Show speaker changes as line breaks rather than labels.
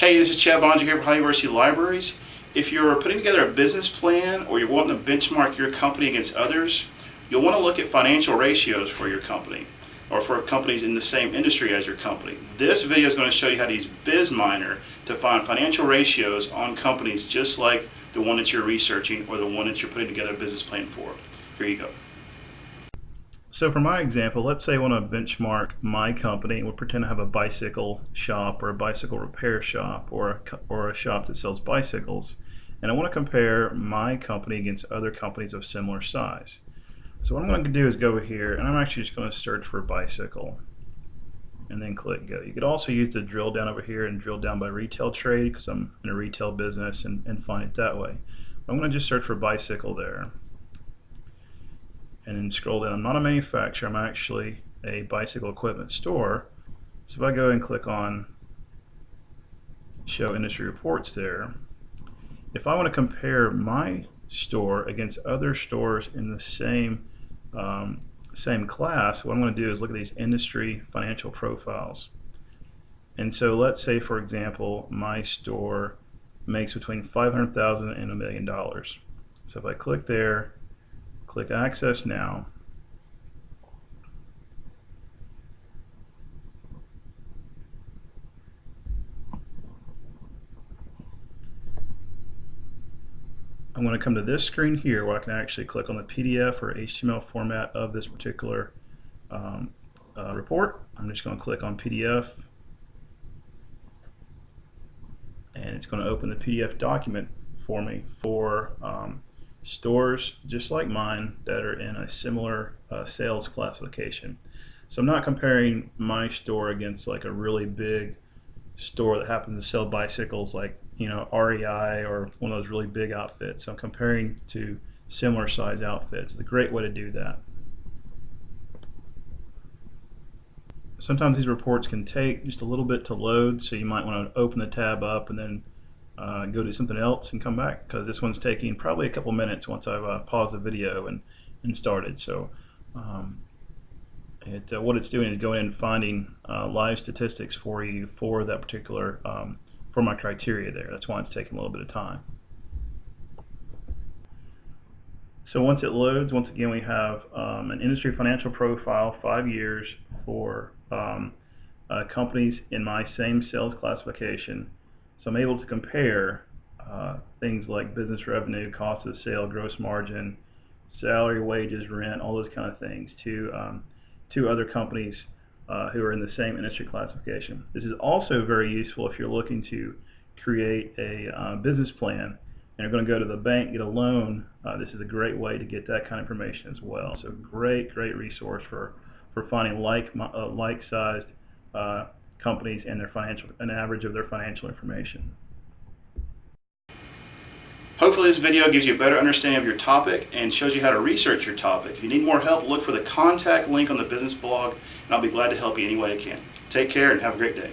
Hey, this is Chad Boeninger here from Ohio University Libraries. If you're putting together a business plan or you're wanting to benchmark your company against others, you'll want to look at financial ratios for your company or for companies in the same industry as your company. This video is going to show you how to use BizMiner to find financial ratios on companies just like the one that you're researching or the one that you're putting together a business plan for. Here you go.
So for my example, let's say I want to benchmark my company. We'll pretend I have a bicycle shop or a bicycle repair shop or a, or a shop that sells bicycles. And I want to compare my company against other companies of similar size. So what I'm going to do is go over here and I'm actually just going to search for bicycle and then click go. You could also use the drill down over here and drill down by retail trade because I'm in a retail business and, and find it that way. I'm going to just search for bicycle there scroll down. I'm not a manufacturer, I'm actually a bicycle equipment store. So if I go and click on show industry reports there, if I want to compare my store against other stores in the same um, same class, what I'm going to do is look at these industry financial profiles. And so let's say, for example, my store makes between 500,000 and a million dollars. So if I click there, Click Access Now. I'm going to come to this screen here where I can actually click on the PDF or HTML format of this particular um, uh, report. I'm just going to click on PDF and it's going to open the PDF document for me for um, stores just like mine that are in a similar uh, sales classification. So I'm not comparing my store against like a really big store that happens to sell bicycles like you know REI or one of those really big outfits. I'm comparing to similar size outfits. It's a great way to do that. Sometimes these reports can take just a little bit to load so you might want to open the tab up and then uh, go do something else and come back because this one's taking probably a couple minutes once I've uh, paused the video and, and started. So um, it, uh, what it's doing is going and finding uh, live statistics for you for that particular, um, for my criteria there. That's why it's taking a little bit of time. So once it loads, once again we have um, an industry financial profile, five years for um, uh, companies in my same sales classification so I'm able to compare uh, things like business revenue, cost of sale, gross margin, salary, wages, rent, all those kind of things to um, to other companies uh, who are in the same industry classification. This is also very useful if you're looking to create a uh, business plan and you're going to go to the bank, get a loan. Uh, this is a great way to get that kind of information as well. So great, great resource for for finding like uh, like sized uh, companies and their financial, an average of their financial information.
Hopefully this video gives you a better understanding of your topic and shows you how to research your topic. If you need more help, look for the contact link on the business blog and I'll be glad to help you any way I can. Take care and have a great day.